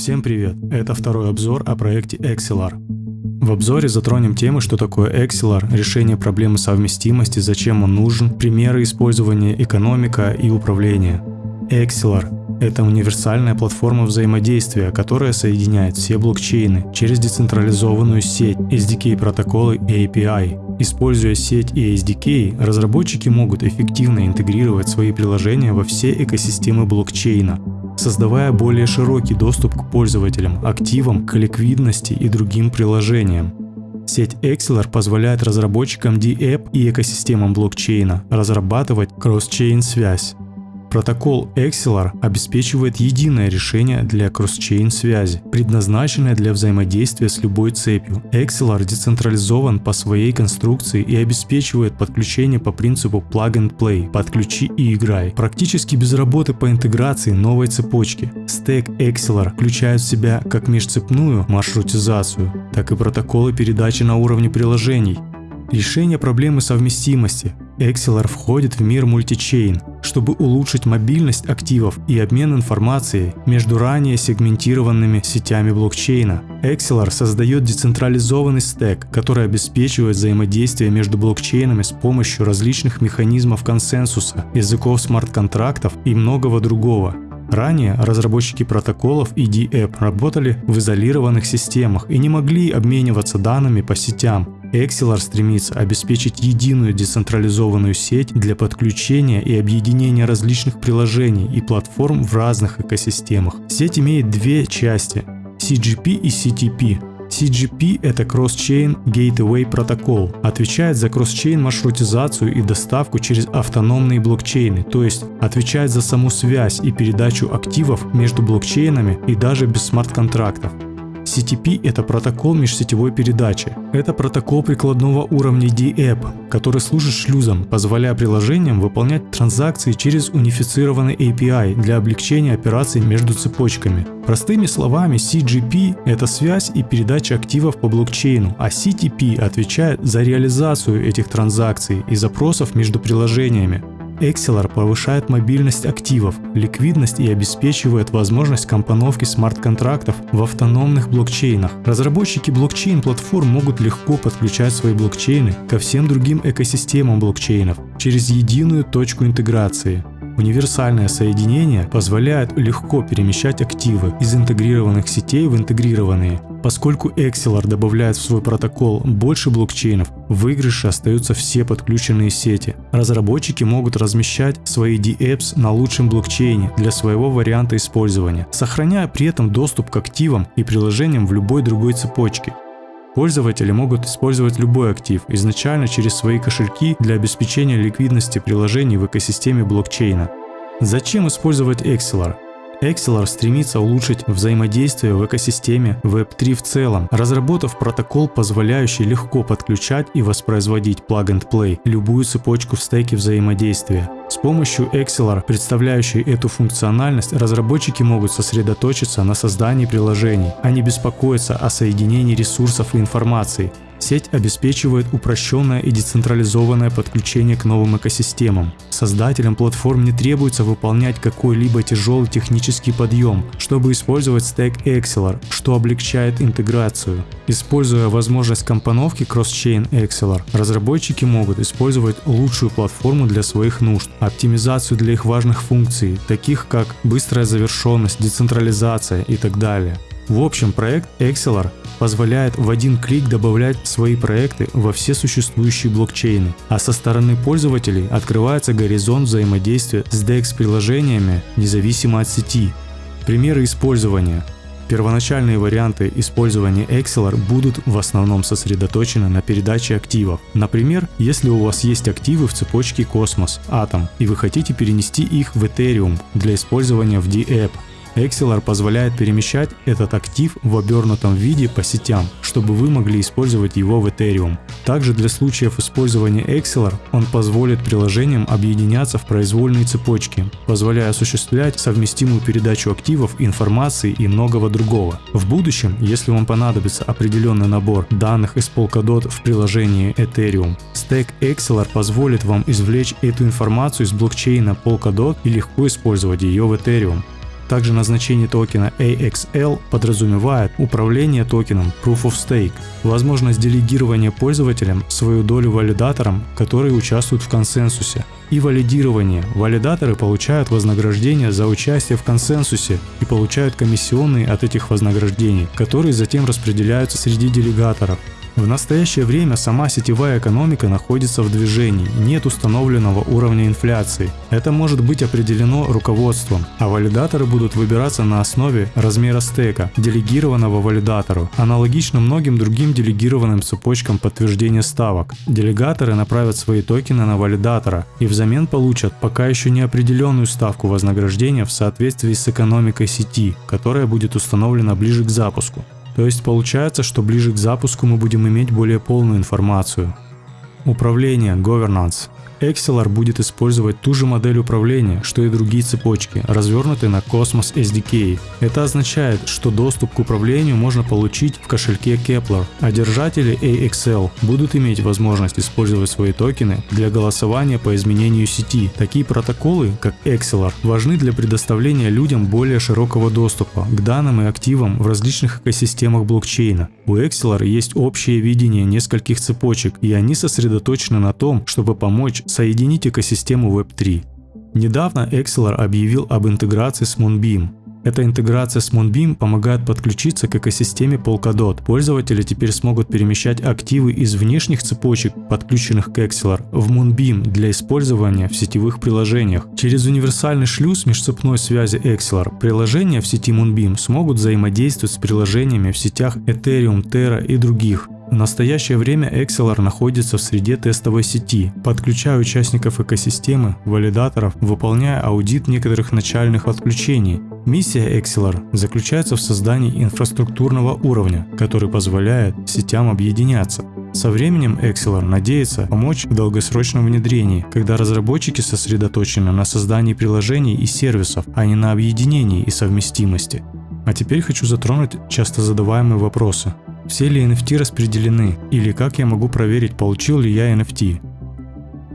Всем привет! Это второй обзор о проекте Excelar. В обзоре затронем темы, что такое Excelar, решение проблемы совместимости, зачем он нужен, примеры использования экономика и управления. Excelar – это универсальная платформа взаимодействия, которая соединяет все блокчейны через децентрализованную сеть, SDK протоколы и API. Используя сеть и SDK, разработчики могут эффективно интегрировать свои приложения во все экосистемы блокчейна, создавая более широкий доступ к пользователям, активам, к ликвидности и другим приложениям. Сеть Exceler позволяет разработчикам DApp и экосистемам блокчейна разрабатывать кросс-чейн связь, Протокол Excelar обеспечивает единое решение для кросс-чейн связи, предназначенное для взаимодействия с любой цепью. Excelar децентрализован по своей конструкции и обеспечивает подключение по принципу plug and play, подключи и играй, практически без работы по интеграции новой цепочки. Стек Excelar включает в себя как межцепную маршрутизацию, так и протоколы передачи на уровне приложений, Решение проблемы совместимости. Excelar входит в мир мультичейн, чтобы улучшить мобильность активов и обмен информацией между ранее сегментированными сетями блокчейна. Excelar создает децентрализованный стек, который обеспечивает взаимодействие между блокчейнами с помощью различных механизмов консенсуса, языков смарт-контрактов и многого другого. Ранее разработчики протоколов и DApp работали в изолированных системах и не могли обмениваться данными по сетям, Excelar стремится обеспечить единую децентрализованную сеть для подключения и объединения различных приложений и платформ в разных экосистемах. Сеть имеет две части – CGP и CTP. CGP – это Cross-Chain Gateway Protocol, отвечает за кросс-чейн маршрутизацию и доставку через автономные блокчейны, то есть отвечает за саму связь и передачу активов между блокчейнами и даже без смарт-контрактов. CTP – это протокол межсетевой передачи. Это протокол прикладного уровня DApp, который служит шлюзом, позволяя приложениям выполнять транзакции через унифицированный API для облегчения операций между цепочками. Простыми словами, CGP – это связь и передача активов по блокчейну, а CTP отвечает за реализацию этих транзакций и запросов между приложениями. Excelar повышает мобильность активов, ликвидность и обеспечивает возможность компоновки смарт-контрактов в автономных блокчейнах. Разработчики блокчейн-платформ могут легко подключать свои блокчейны ко всем другим экосистемам блокчейнов через единую точку интеграции. Универсальное соединение позволяет легко перемещать активы из интегрированных сетей в интегрированные. Поскольку Excelar добавляет в свой протокол больше блокчейнов, в выигрыше остаются все подключенные сети. Разработчики могут размещать свои DApps на лучшем блокчейне для своего варианта использования, сохраняя при этом доступ к активам и приложениям в любой другой цепочке. Пользователи могут использовать любой актив изначально через свои кошельки для обеспечения ликвидности приложений в экосистеме блокчейна. Зачем использовать Excelar? Excelar стремится улучшить взаимодействие в экосистеме Web3 в целом, разработав протокол, позволяющий легко подключать и воспроизводить plug-and-play любую цепочку в стеке взаимодействия. С помощью Excelar, представляющей эту функциональность, разработчики могут сосредоточиться на создании приложений, а не беспокоиться о соединении ресурсов и информации, Сеть обеспечивает упрощенное и децентрализованное подключение к новым экосистемам. Создателям платформ не требуется выполнять какой-либо тяжелый технический подъем, чтобы использовать стек Excelar, что облегчает интеграцию. Используя возможность компоновки Cross-Chain Excelar, разработчики могут использовать лучшую платформу для своих нужд, оптимизацию для их важных функций, таких как быстрая завершенность, децентрализация и так далее. В общем, проект Excelar позволяет в один клик добавлять свои проекты во все существующие блокчейны, а со стороны пользователей открывается горизонт взаимодействия с DEX-приложениями независимо от сети. Примеры использования. Первоначальные варианты использования Excelar будут в основном сосредоточены на передаче активов. Например, если у вас есть активы в цепочке Cosmos, Atom, и вы хотите перенести их в Ethereum для использования в DApp, Excelar позволяет перемещать этот актив в обернутом виде по сетям, чтобы вы могли использовать его в Ethereum. Также для случаев использования Excelar он позволит приложениям объединяться в произвольные цепочки, позволяя осуществлять совместимую передачу активов, информации и многого другого. В будущем, если вам понадобится определенный набор данных из Polkadot в приложении Ethereum, стек Excelar позволит вам извлечь эту информацию из блокчейна Polkadot и легко использовать ее в Ethereum. Также назначение токена AXL подразумевает управление токеном Proof of Stake, возможность делегирования пользователям свою долю валидаторам, которые участвуют в консенсусе, и валидирование. Валидаторы получают вознаграждение за участие в консенсусе и получают комиссионные от этих вознаграждений, которые затем распределяются среди делегаторов. В настоящее время сама сетевая экономика находится в движении, нет установленного уровня инфляции. Это может быть определено руководством, а валидаторы будут выбираться на основе размера стека, делегированного валидатору, аналогично многим другим делегированным цепочкам подтверждения ставок. Делегаторы направят свои токены на валидатора и взамен получат пока еще не определенную ставку вознаграждения в соответствии с экономикой сети, которая будет установлена ближе к запуску. То есть получается, что ближе к запуску мы будем иметь более полную информацию. Управление, governance. Excelar будет использовать ту же модель управления, что и другие цепочки, развернутые на Cosmos SDK. Это означает, что доступ к управлению можно получить в кошельке Kepler, а держатели AXL будут иметь возможность использовать свои токены для голосования по изменению сети. Такие протоколы, как Excelar, важны для предоставления людям более широкого доступа к данным и активам в различных экосистемах блокчейна. У Excelar есть общее видение нескольких цепочек, и они сосредоточены на том, чтобы помочь соединить экосистему Web3. Недавно Excelar объявил об интеграции с Moonbeam. Эта интеграция с Moonbeam помогает подключиться к экосистеме Polkadot. Пользователи теперь смогут перемещать активы из внешних цепочек, подключенных к Excelar, в Moonbeam для использования в сетевых приложениях. Через универсальный шлюз межцепной связи Excelar приложения в сети Moonbeam смогут взаимодействовать с приложениями в сетях Ethereum, Terra и других. В настоящее время Excelar находится в среде тестовой сети, подключая участников экосистемы, валидаторов, выполняя аудит некоторых начальных отключений. Миссия Excelar заключается в создании инфраструктурного уровня, который позволяет сетям объединяться. Со временем Excelar надеется помочь в долгосрочном внедрении, когда разработчики сосредоточены на создании приложений и сервисов, а не на объединении и совместимости. А теперь хочу затронуть часто задаваемые вопросы. Все ли NFT распределены? Или как я могу проверить, получил ли я NFT?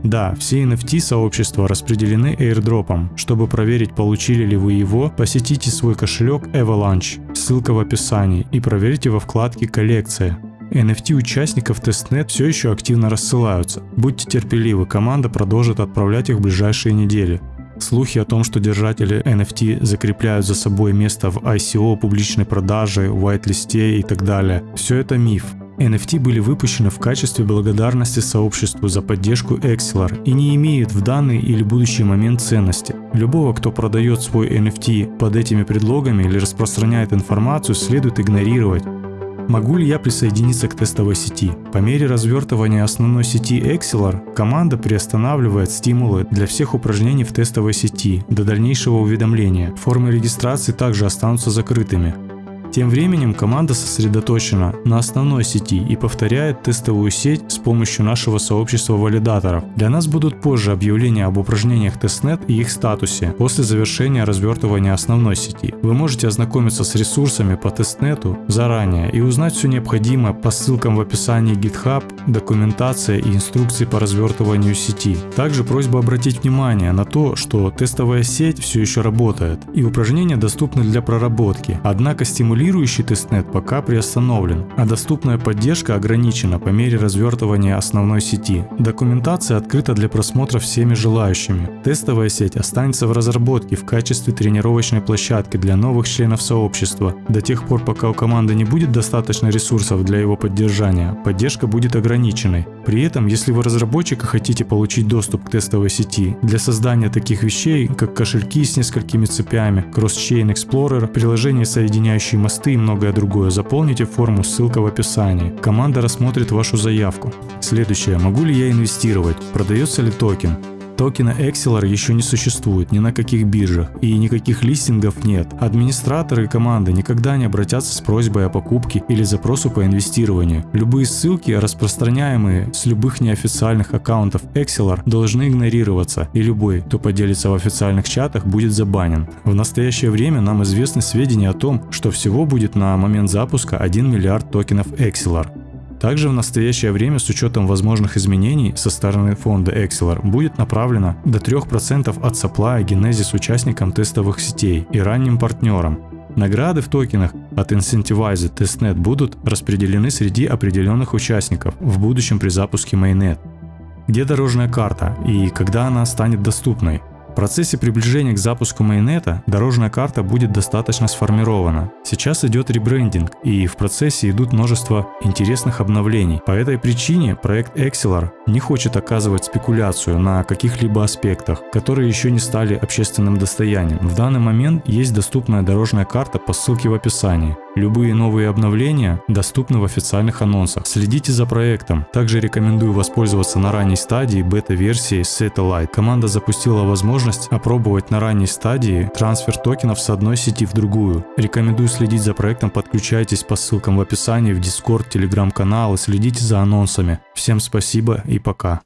Да, все NFT сообщества распределены airdropом. Чтобы проверить, получили ли вы его, посетите свой кошелек Avalanche, ссылка в описании, и проверьте во вкладке «Коллекция». NFT участников тестнет все еще активно рассылаются. Будьте терпеливы, команда продолжит отправлять их в ближайшие недели. Слухи о том, что держатели NFT закрепляют за собой место в ICO, публичной продаже, white-листе и так далее, все это миф. NFT были выпущены в качестве благодарности сообществу за поддержку Excelar и не имеют в данный или будущий момент ценности. Любого, кто продает свой NFT под этими предлогами или распространяет информацию, следует игнорировать. Могу ли я присоединиться к тестовой сети? По мере развертывания основной сети Axelar, команда приостанавливает стимулы для всех упражнений в тестовой сети до дальнейшего уведомления. Формы регистрации также останутся закрытыми. Тем временем команда сосредоточена на основной сети и повторяет тестовую сеть с помощью нашего сообщества валидаторов. Для нас будут позже объявления об упражнениях testnet и их статусе после завершения развертывания основной сети. Вы можете ознакомиться с ресурсами по testnet у заранее и узнать все необходимое по ссылкам в описании GitHub, документация и инструкции по развертыванию сети. Также просьба обратить внимание на то, что тестовая сеть все еще работает и упражнения доступны для проработки, однако стимулируют Стимулирующий testnet пока приостановлен, а доступная поддержка ограничена по мере развертывания основной сети. Документация открыта для просмотра всеми желающими. Тестовая сеть останется в разработке в качестве тренировочной площадки для новых членов сообщества. До тех пор, пока у команды не будет достаточно ресурсов для его поддержания, поддержка будет ограниченной. При этом, если вы разработчик и хотите получить доступ к тестовой сети, для создания таких вещей, как кошельки с несколькими цепями, Cross-Chain Explorer, приложение, соединяющее мосты и многое другое, заполните форму, ссылка в описании. Команда рассмотрит вашу заявку. Следующее. Могу ли я инвестировать? Продается ли токен? Токена Excelar еще не существует ни на каких биржах и никаких листингов нет. Администраторы и команды никогда не обратятся с просьбой о покупке или запросу по инвестированию. Любые ссылки, распространяемые с любых неофициальных аккаунтов Excelar, должны игнорироваться и любой, кто поделится в официальных чатах, будет забанен. В настоящее время нам известны сведения о том, что всего будет на момент запуска 1 миллиард токенов Excelar. Также в настоящее время с учетом возможных изменений со стороны фонда Excelar будет направлено до 3% от supply Genesis участникам тестовых сетей и ранним партнерам. Награды в токенах от Incentivized Testnet будут распределены среди определенных участников в будущем при запуске Mainnet. Где дорожная карта и когда она станет доступной? В процессе приближения к запуску майонета дорожная карта будет достаточно сформирована. Сейчас идет ребрендинг и в процессе идут множество интересных обновлений. По этой причине проект Excelar не хочет оказывать спекуляцию на каких-либо аспектах, которые еще не стали общественным достоянием. В данный момент есть доступная дорожная карта по ссылке в описании. Любые новые обновления доступны в официальных анонсах. Следите за проектом. Также рекомендую воспользоваться на ранней стадии бета-версии Satellite. Команда запустила возможность опробовать на ранней стадии трансфер токенов с одной сети в другую. Рекомендую следить за проектом, подключайтесь по ссылкам в описании в Discord, Telegram канал и следите за анонсами. Всем спасибо и пока.